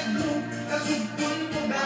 Nagdug, kasugpon ko ba?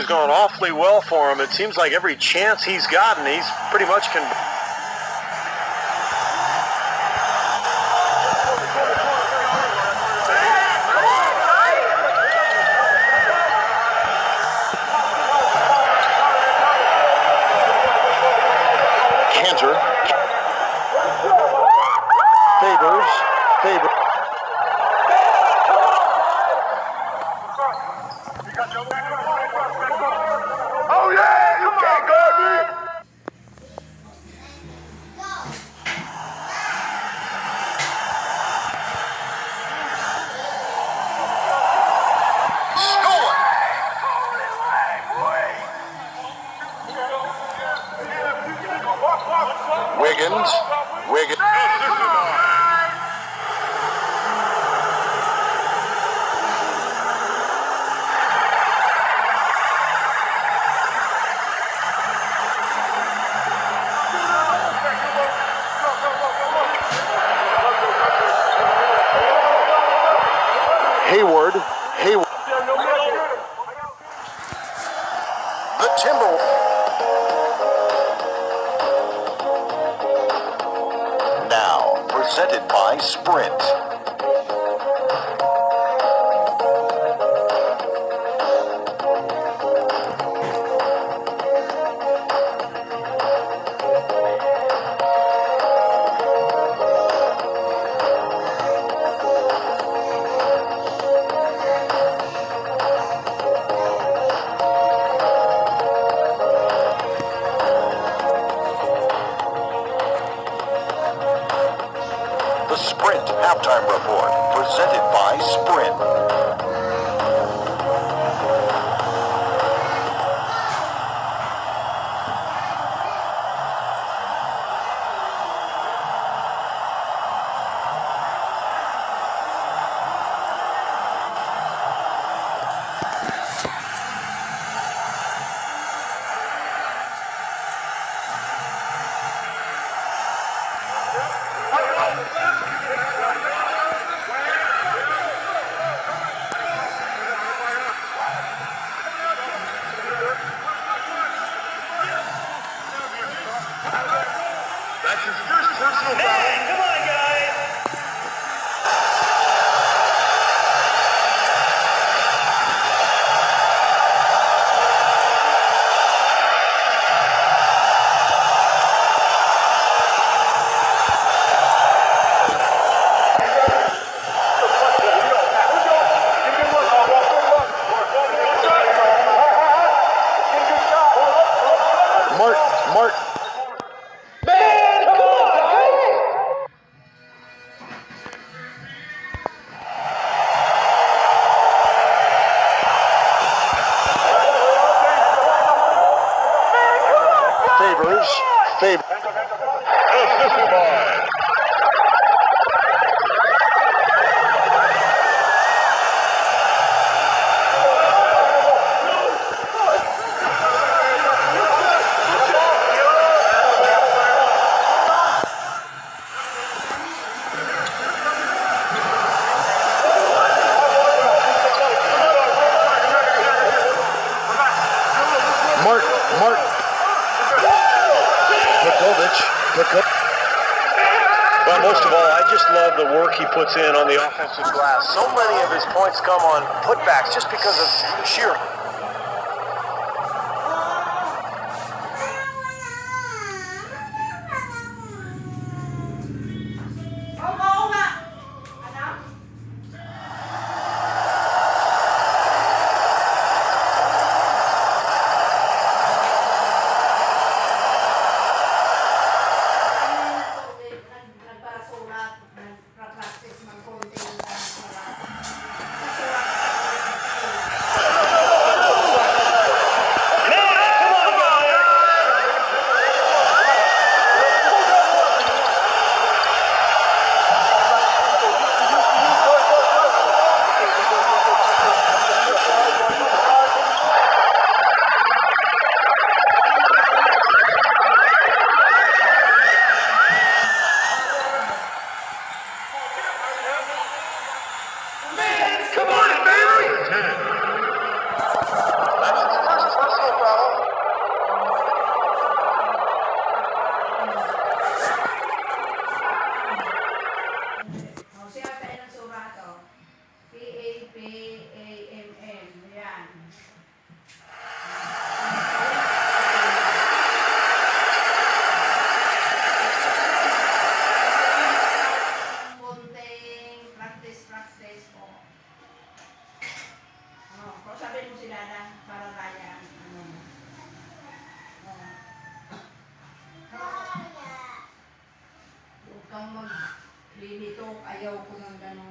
has gone awfully well for him. It seems like every chance he's gotten, he's pretty much can. Cantor favors favors. offensive glass. So many of his points come on putbacks just because of sheer Ya, walaupun.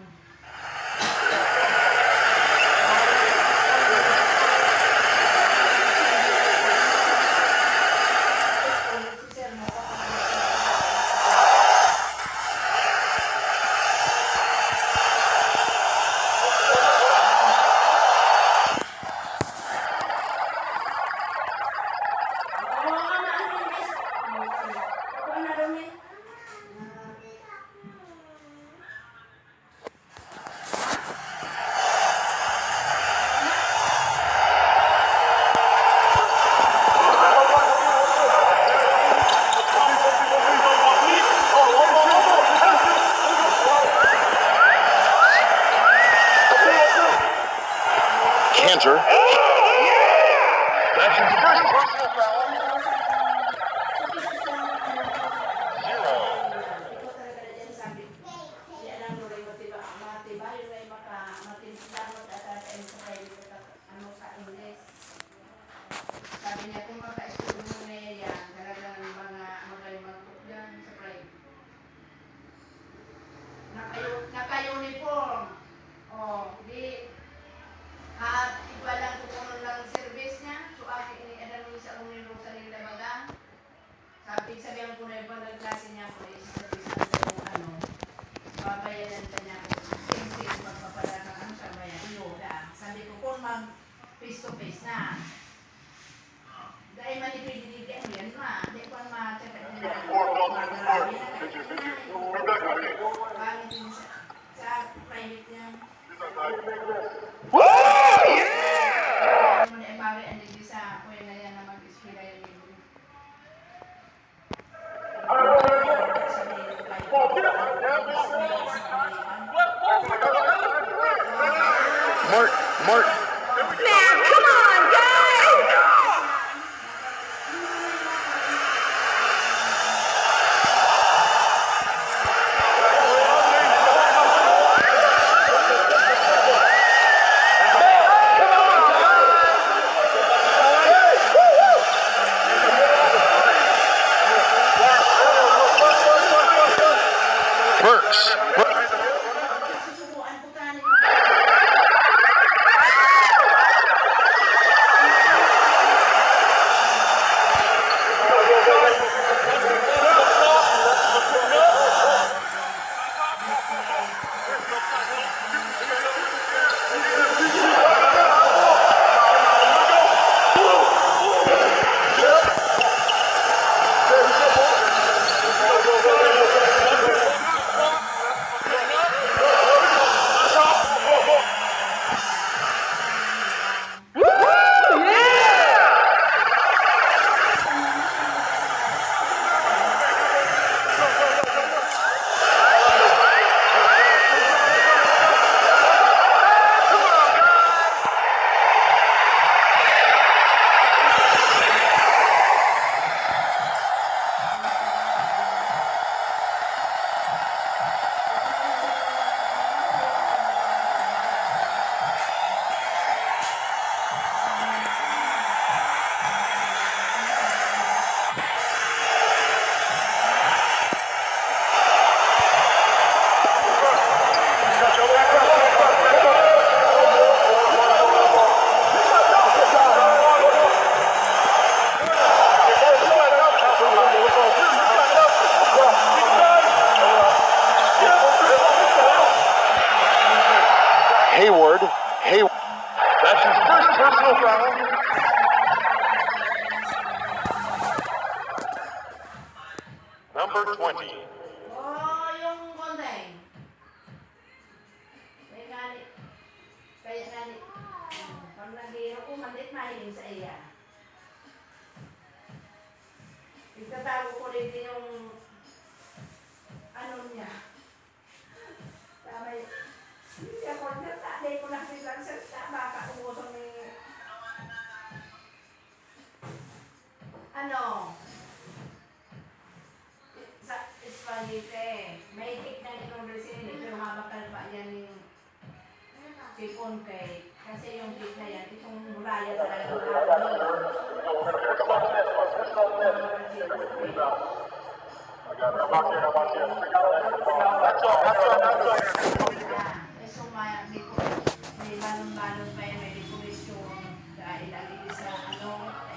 Burks.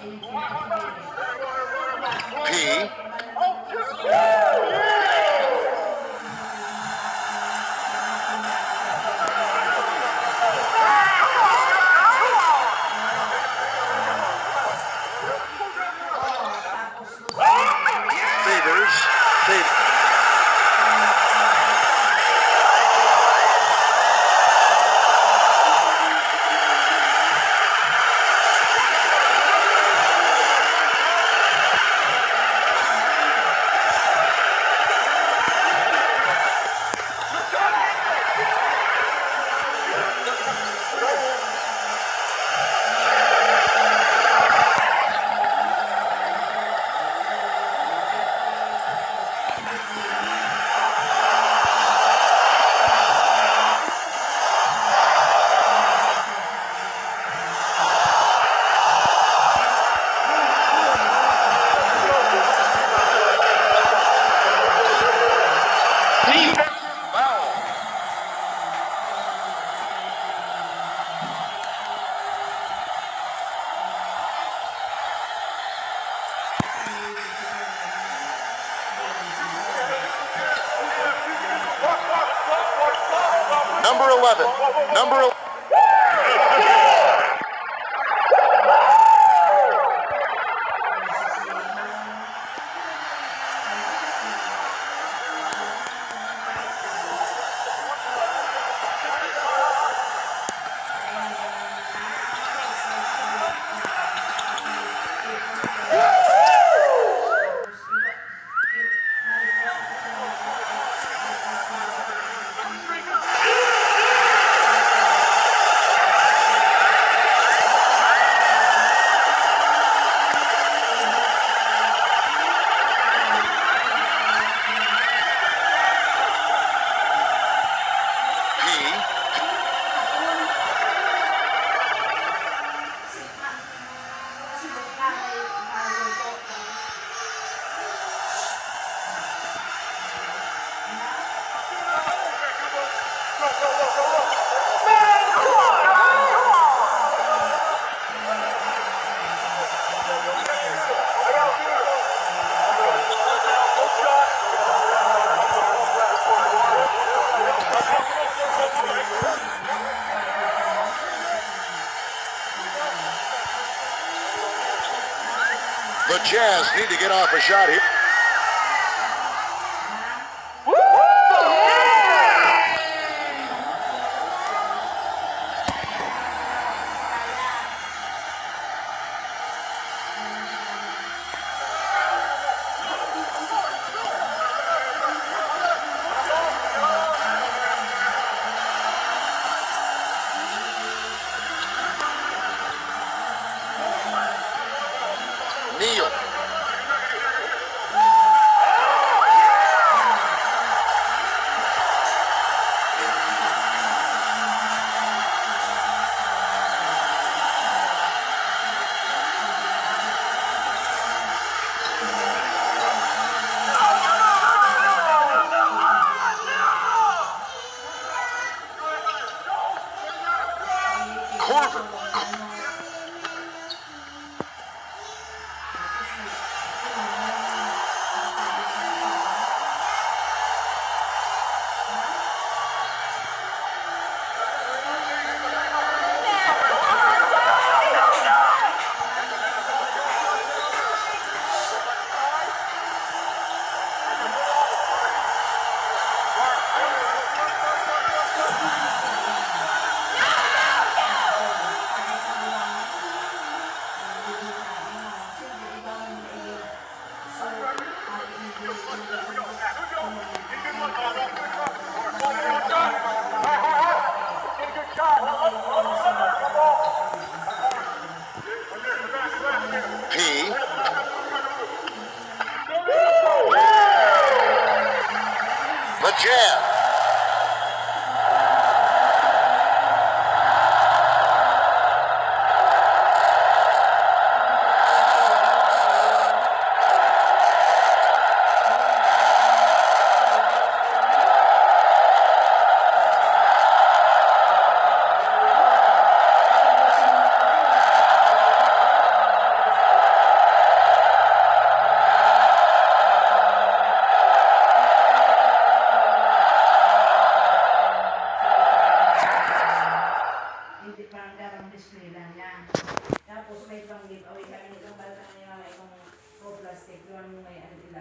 P. number 11. Number 11. Need to get off a shot here. Tapos may pang giveaway kami bata plastic yun may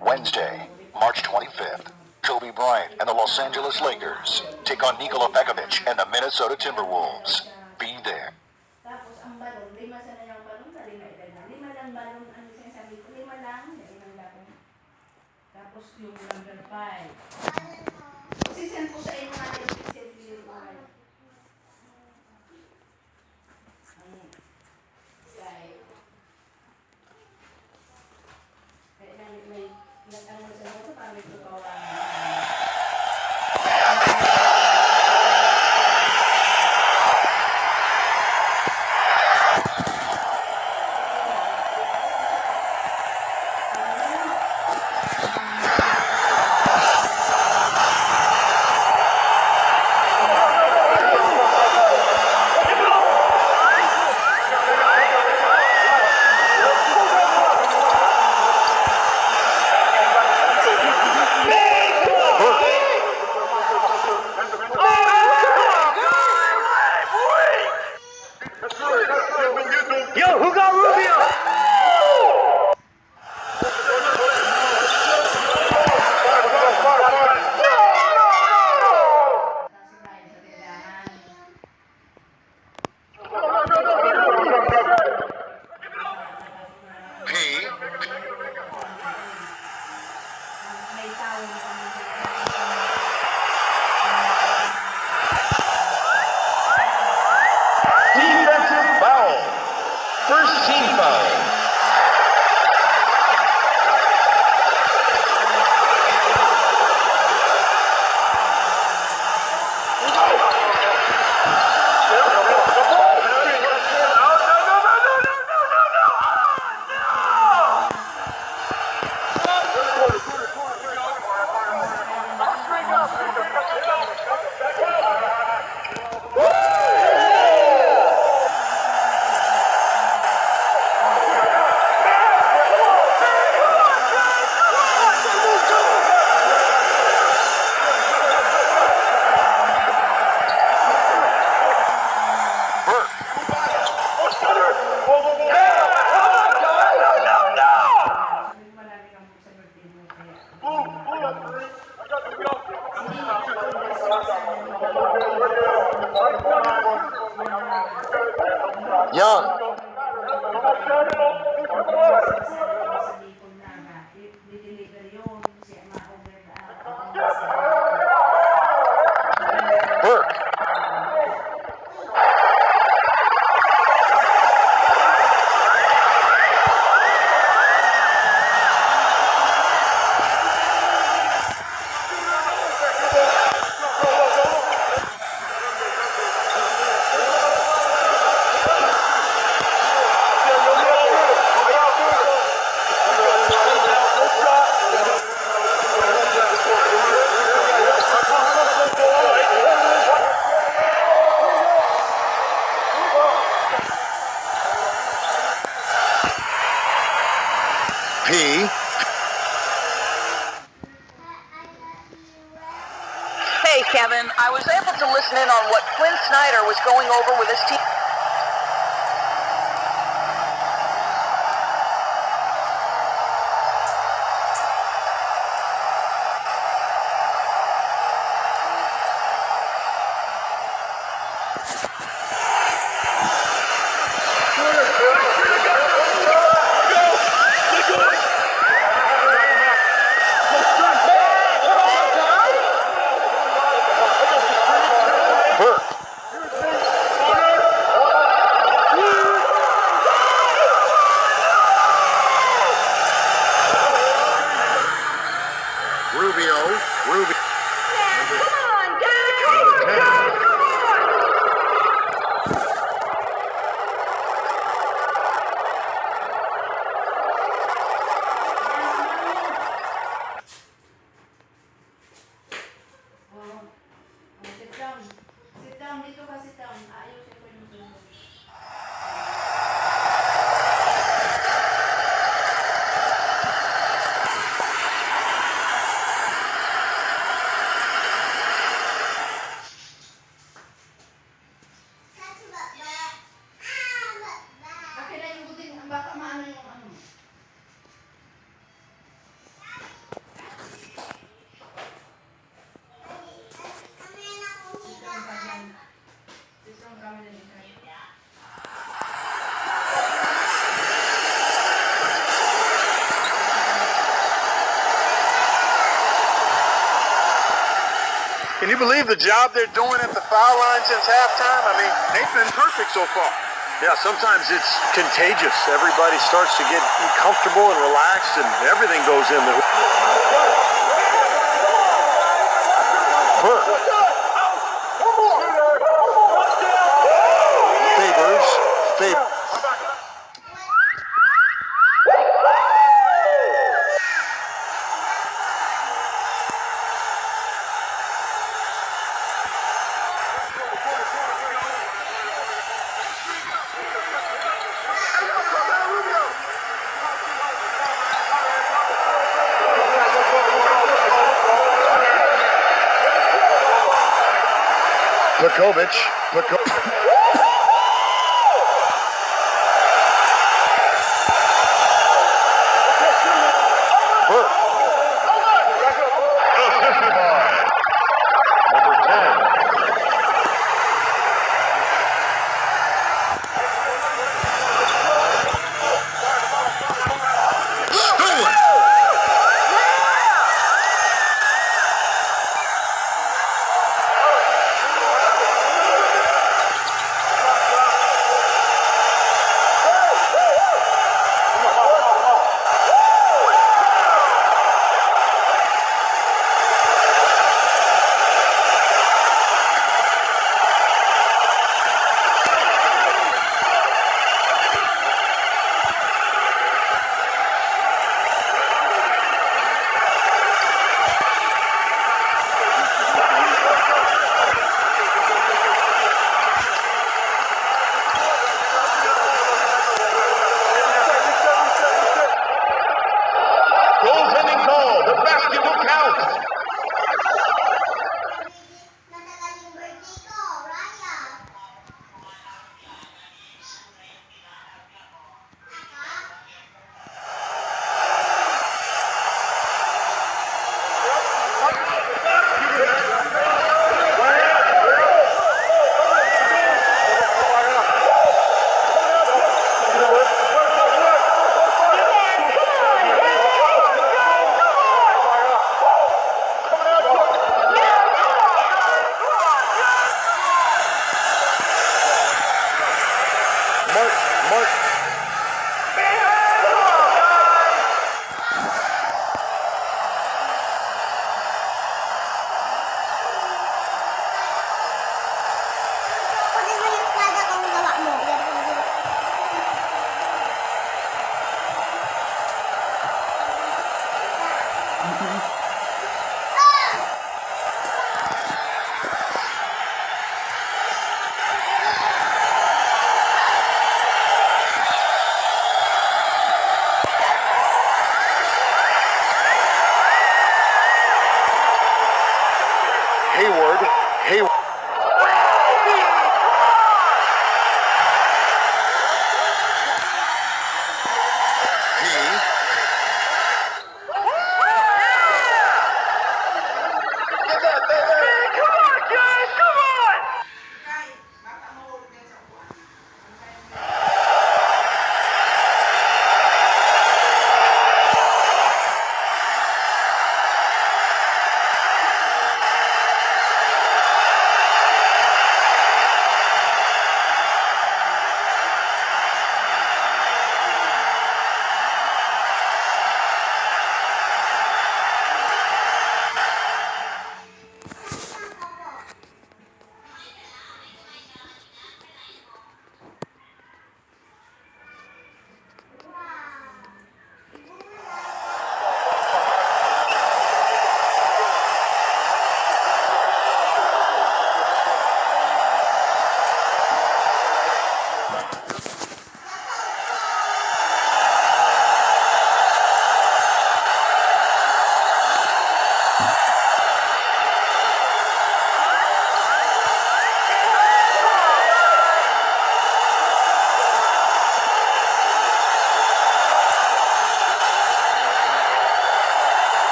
Wednesday, March 25th. Kobe Bryant and the Los Angeles Lakers take on Nikola Pekovic and the Minnesota Timberwolves. Be there. Tapos ang balon, lima sana yung balon, na lima Lima lang balon, ano siya sabi ko, lima lang, lima lang. Tapos yung number five. 영 Can you believe the job they're doing at the foul line since halftime? I mean, they've been perfect so far. Yeah, sometimes it's contagious. Everybody starts to get comfortable and relaxed, and everything goes in there. Pekovic.